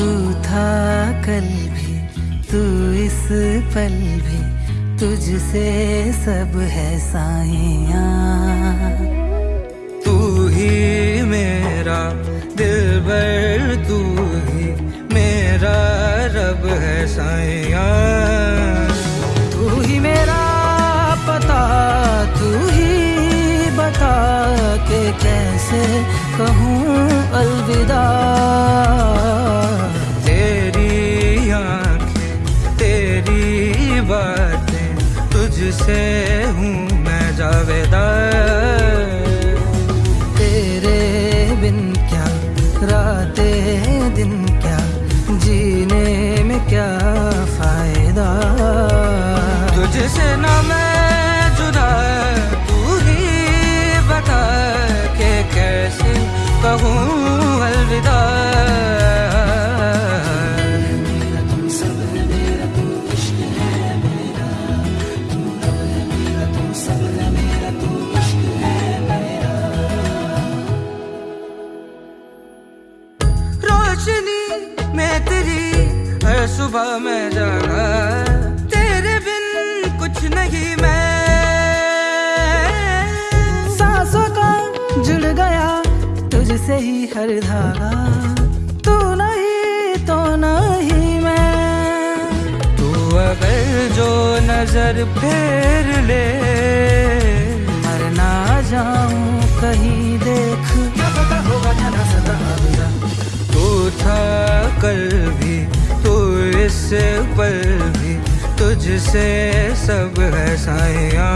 कल भी तू इस पल भी तुझसे सब है साइया। तू ही मेरा दिल भर तू ही मेरा रब है साइया। तू ही मेरा पता तू ही बता के कैसे कहूँ अलविदा। तुझसे हूँ मैं जावेदा सुबह में जागा तेरे बिन कुछ नहीं मैं। सांसों का जुड़ गया तुझसे ही हर धागा तू नहीं तो नहीं मैं। जो नज़र फेर ले मरना जाऊँ कहीं देख। क्या पता होगा क्या कल भी तू इससे पर भी तुझसे सब है साया